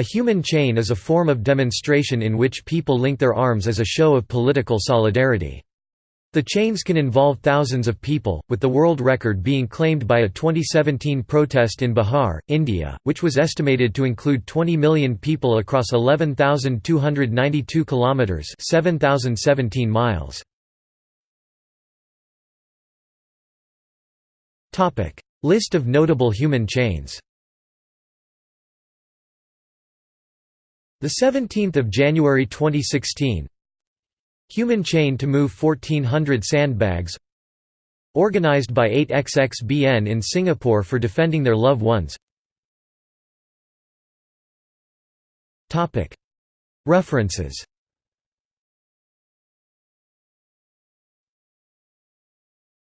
A human chain is a form of demonstration in which people link their arms as a show of political solidarity. The chains can involve thousands of people, with the world record being claimed by a 2017 protest in Bihar, India, which was estimated to include 20 million people across 11,292 kilometers (7,017 miles). Topic: List of notable human chains. The 17th of January 2016 Human chain to move 1400 sandbags. Organized by 8XXBN in Singapore for defending their loved ones. References